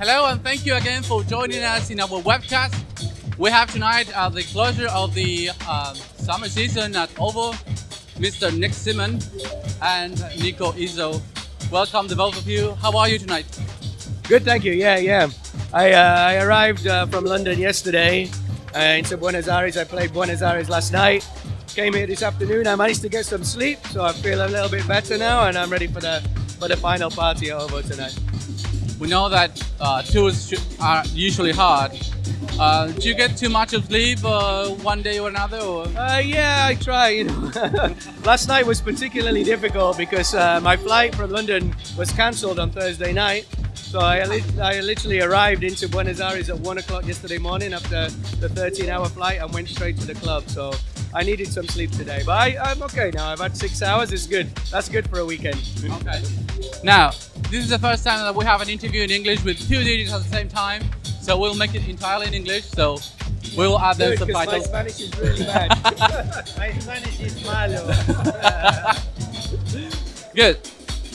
Hello and thank you again for joining us in our webcast. We have tonight uh, the closure of the uh, summer season at OVO, Mr. Nick Simon and Nico Izzo. Welcome the both of you. How are you tonight? Good, thank you. Yeah, yeah. I, uh, I arrived uh, from London yesterday uh, into Buenos Aires. I played Buenos Aires last night. Came here this afternoon. I managed to get some sleep, so I feel a little bit better now, and I'm ready for the for the final party at OVO tonight. We know that uh, tours are usually hard. Uh, do you get too much of sleep uh, one day or another? Or? Uh, yeah, I try. You know, last night was particularly difficult because uh, my flight from London was cancelled on Thursday night. So I, li I literally arrived into Buenos Aires at one o'clock yesterday morning after the 13-hour flight and went straight to the club. So I needed some sleep today, but I, am okay now. I've had six hours. It's good. That's good for a weekend. Okay. Now, this is the first time that we have an interview in English with two DJs at the same time. So we'll make it entirely in English. So we will add the subtitles. My Spanish is really bad. my Spanish is malo. Good.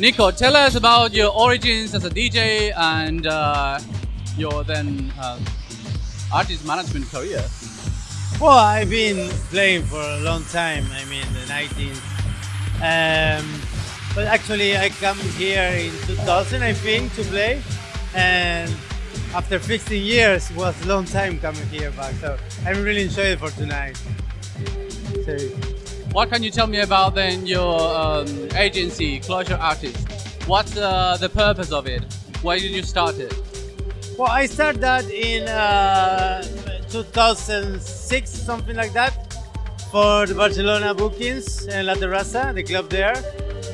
Nico, tell us about your origins as a DJ and uh, your then uh, artist management career. Well, I've been playing for a long time. I mean, the 90s. Um, but actually, I come here in 2000, I think, to play. And after 15 years, it was a long time coming here back. So I'm really enjoying it for tonight. So, what can you tell me about then your um, agency, Closure Artists? What's uh, the purpose of it? Why did you start it? Well, I started that in uh, 2006, something like that, for the Barcelona bookings and La Terraza, the club there.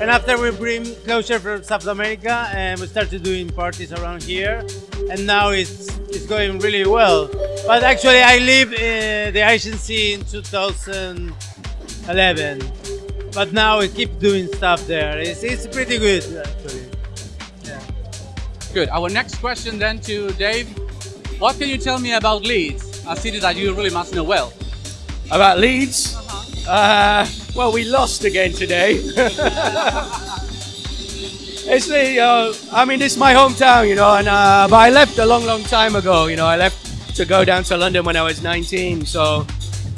And after we bring closure from South America and we started doing parties around here. And now it's, it's going really well. But actually I leave uh, the agency in 2011. But now we keep doing stuff there. It's, it's pretty good actually. Yeah. Good. Our next question then to Dave. What can you tell me about Leeds? a city that you really must know well. About Leeds? Uh -huh. uh, well, we lost again today. it's the, uh, I mean, is my hometown, you know, and uh, but I left a long, long time ago. You know, I left to go down to London when I was 19. So,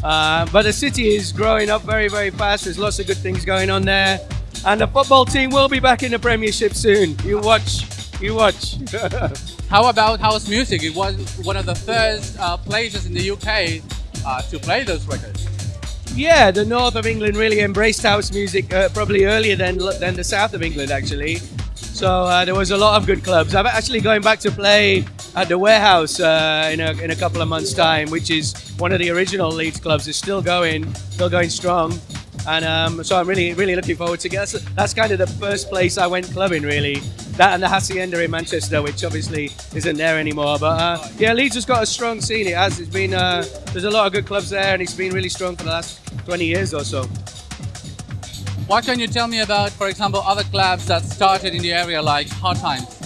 uh, but the city is growing up very, very fast. There's lots of good things going on there, and the football team will be back in the Premiership soon. You watch, you watch. How about house music? It was one of the first uh, places in the UK uh, to play those records. Yeah, the north of England really embraced house music uh, probably earlier than than the south of England actually. So uh, there was a lot of good clubs. I'm actually going back to play at the Warehouse uh, in, a, in a couple of months' time, which is one of the original Leeds clubs. It's still going, still going strong. And um, so I'm really, really looking forward to get. That's, that's kind of the first place I went clubbing, really. That and the Hacienda in Manchester, which obviously isn't there anymore. But uh, yeah, Leeds has got a strong scene. It has. It's been uh, there's a lot of good clubs there, and it's been really strong for the last 20 years or so. What can you tell me about, for example, other clubs that started in the area like Hard Times?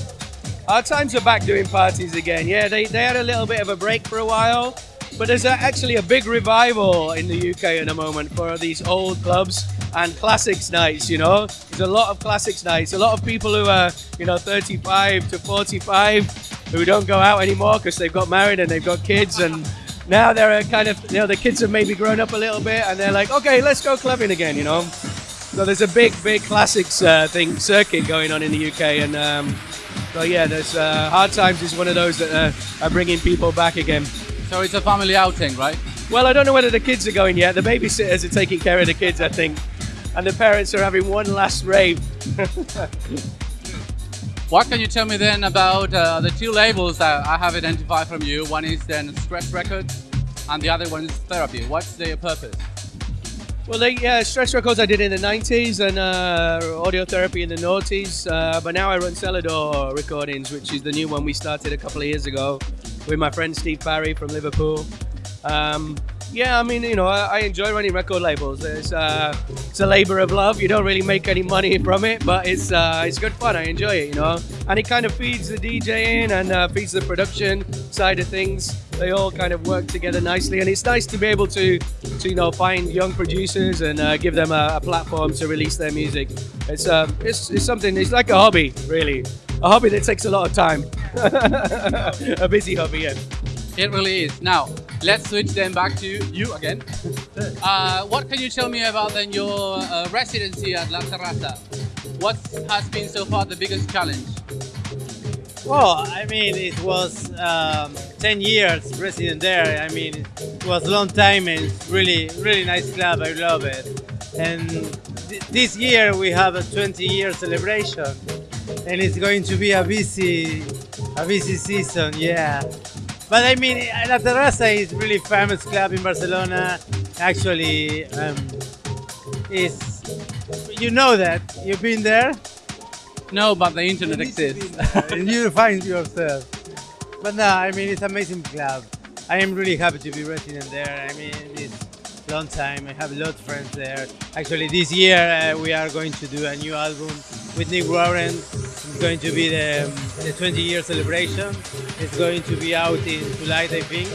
Hard Times are back doing parties again. Yeah, they, they had a little bit of a break for a while. But there's actually a big revival in the UK at the moment for these old clubs and classics nights, you know. There's a lot of classics nights. A lot of people who are, you know, 35 to 45 who don't go out anymore because they've got married and they've got kids and now they're kind of, you know, the kids have maybe grown up a little bit and they're like, okay, let's go clubbing again, you know. So there's a big, big classics uh, thing circuit going on in the UK and um, so yeah, there's uh, Hard Times is one of those that uh, are bringing people back again. So it's a family outing, right? Well, I don't know whether the kids are going yet. The babysitters are taking care of the kids, I think. And the parents are having one last rave. what can you tell me then about uh, the two labels that I have identified from you? One is then Stress Records and the other one is Therapy. What's their purpose? Well, they, yeah, Stress Records I did in the 90s and uh, Audio Therapy in the noughties. Uh, but now I run Selador Recordings, which is the new one we started a couple of years ago with my friend Steve Parry from Liverpool. Um, yeah, I mean, you know, I, I enjoy running record labels. It's, uh, it's a labor of love. You don't really make any money from it, but it's uh, it's good fun. I enjoy it, you know. And it kind of feeds the DJing and uh, feeds the production side of things. They all kind of work together nicely, and it's nice to be able to, to you know, find young producers and uh, give them a, a, platform to release their music. It's, um, it's it's something. It's like a hobby, really. a hobby that takes a lot of time. a busy hub again. It really is. Now, let's switch then back to you again. Uh, what can you tell me about then your uh, residency at La Terraza? What has been so far the biggest challenge? Well, I mean, it was um, 10 years resident there. I mean, it was a long time and it's really, really nice club. I love it. And th- this year we have a 20 year celebration and it's going to be a busy, a busy season, yeah. But I mean, La Terraza is really famous club in Barcelona. Actually, um, is you know that you've been there. No, but the internet exists. and you find yourself. But no, I mean it's amazing club. I am really happy to be resident there. I mean it's long time. I have a lot of friends there. Actually, this year uh, we are going to do a new album with Nick Warren. It's going to be the, the 20 year celebration. It's going to be out in July, I think.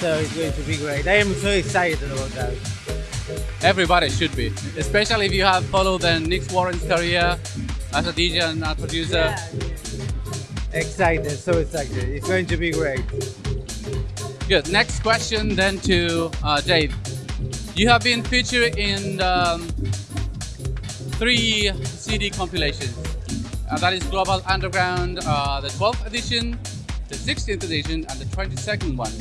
So it's going to be great. I am so excited about that. Everybody should be, especially if you have followed then Nick Warren's career as a DJ and a producer. Yeah. Excited, so excited. It's going to be great. Good. Next question then to uh, Dave. You have been featured in um, three CD compilations. Uh, that is Global Underground, uh, the 12th edition, the 16th edition, and the 22nd one.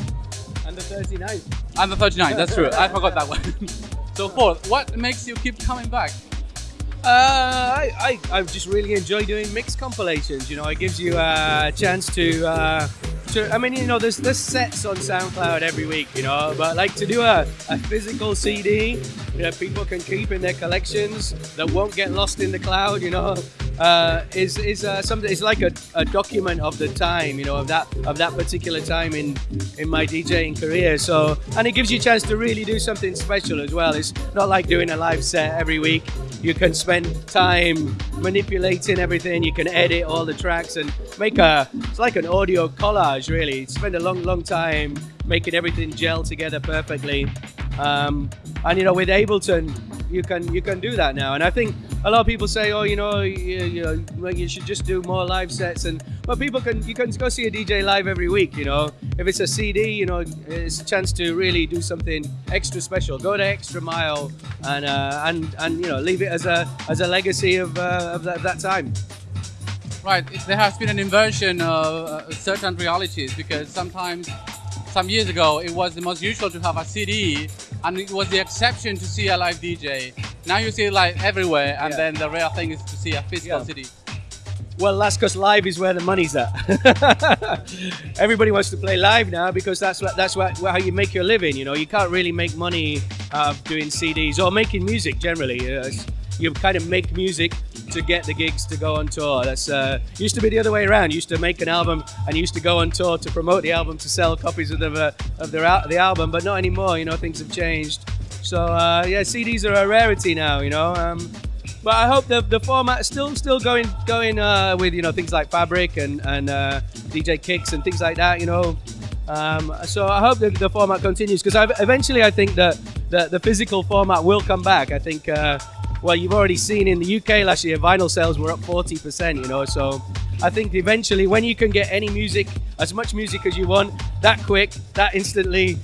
And the 39th. And the 39th, that's true. I forgot that one. so fourth, what makes you keep coming back? Uh, I, I, I just really enjoy doing mixed compilations. You know, it gives you a chance to, uh, to I mean, you know, there's there's sets on SoundCloud every week, you know, but like to do a, a physical CD that people can keep in their collections that won't get lost in the cloud, you know, uh, is is uh, something. It's like a, a document of the time, you know, of that of that particular time in in my DJing career. So, and it gives you a chance to really do something special as well. It's not like doing a live set every week you can spend time manipulating everything you can edit all the tracks and make a it's like an audio collage really spend a long long time making everything gel together perfectly um, and you know with ableton you can you can do that now and i think a lot of people say oh you know you, you know you should just do more live sets and but people can you can go see a dj live every week you know. If it's a cd you know it's a chance to really do something extra special. Go the extra mile and uh, and and you know leave it as a as a legacy of, uh, of, that, of that time. Right, there has been an inversion of uh, certain realities because sometimes, some years ago, it was the most usual to have a CD and it was the exception to see a live DJ. Now you see it like everywhere and Yeah. then the rare thing is to see a physical Yeah. CD. Well, that's because live is where the money's at. Everybody wants to play live now because that's what that's what, how you make your living. You know, you can't really make money uh, doing CDs or making music generally. Uh, you kind of make music to get the gigs to go on tour. That's uh, used to be the other way around. You used to make an album and you used to go on tour to promote the album to sell copies of the of the album, but not anymore. You know, things have changed. So uh, yeah, CDs are a rarity now. You know. Um, but I hope the, the format is still still going going uh, with you know things like Fabric and and uh, DJ Kicks and things like that. You know, um, so I hope the, the format continues because eventually I think that the, the physical format will come back. I think. Uh, well, you've already seen in the UK last year, vinyl sales were up 40%, you know. So I think eventually, when you can get any music, as much music as you want, that quick, that instantly,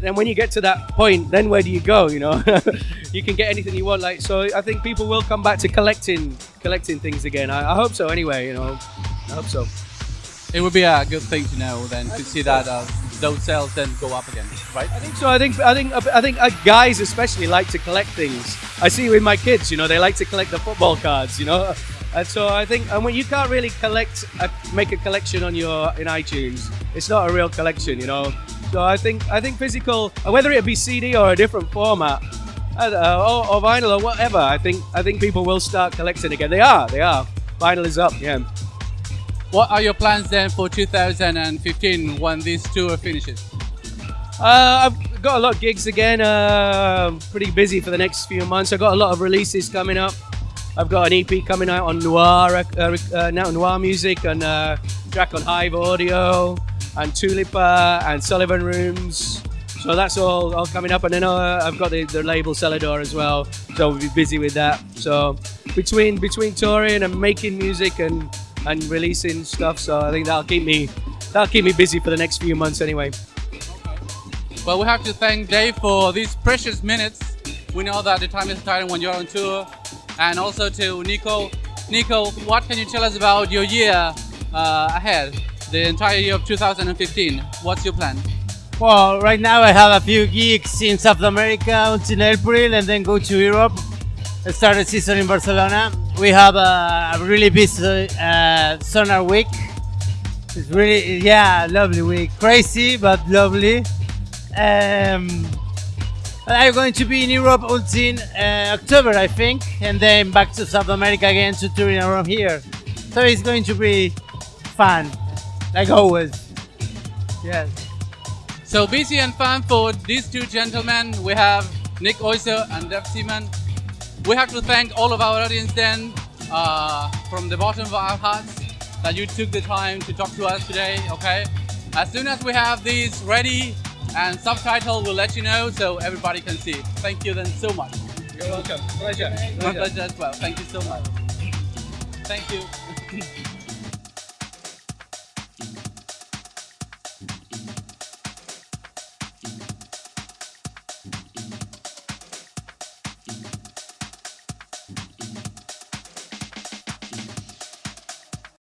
then when you get to that point, then where do you go? You know, you can get anything you want. Like so, I think people will come back to collecting, collecting things again. I, I hope so. Anyway, you know, I hope so. It would be a good thing to know then to see that uh, those sales then go up again, right? I think so. I think I think I think uh, guys especially like to collect things. I see with my kids. You know, they like to collect the football cards. You know, and so I think and when you can't really collect, a, make a collection on your in iTunes, it's not a real collection. You know, so I think I think physical, uh, whether it be CD or a different format. Know, or, or vinyl or whatever. I think I think people will start collecting again. They are, they are. Vinyl is up, yeah. What are your plans then for 2015 when this tour finishes? Uh, I've got a lot of gigs again. Uh, pretty busy for the next few months. I've got a lot of releases coming up. I've got an EP coming out on Noir, uh, uh, now Noir Music, and uh, track on Hive Audio, and Tulipa, and Sullivan Rooms. So that's all, all coming up, and then uh, I've got the, the label Selador as well. So we'll be busy with that. So between between touring and making music and and releasing stuff. So I think that'll keep me that'll keep me busy for the next few months anyway. Well, we have to thank Dave for these precious minutes. We know that the time is tight when you're on tour, and also to Nico. Nico, what can you tell us about your year uh, ahead, the entire year of 2015? What's your plan? Well, right now I have a few gigs in South America until April and then go to Europe. I start a season in Barcelona. We have a, really busy uh, Sonar week. It's really, yeah, lovely week. Crazy, but lovely. Um, I'm going to be in Europe until uh, October, I think, and then back to South America again to touring around here. So it's going to be fun, like always. Yes. So busy and fun for these two gentlemen. We have Nico Izzo and Dave Seaman. We have to thank all of our audience then, uh, from the bottom of our hearts, that you took the time to talk to us today, okay? As soon as we have these ready and subtitle, we'll let you know so everybody can see. Thank you then so much. You're welcome. Pleasure. My pleasure as well. Thank you so much. Thank you.